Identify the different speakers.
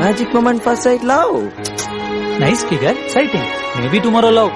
Speaker 1: magic moment first sight love
Speaker 2: nice figure sighting maybe tomorrow love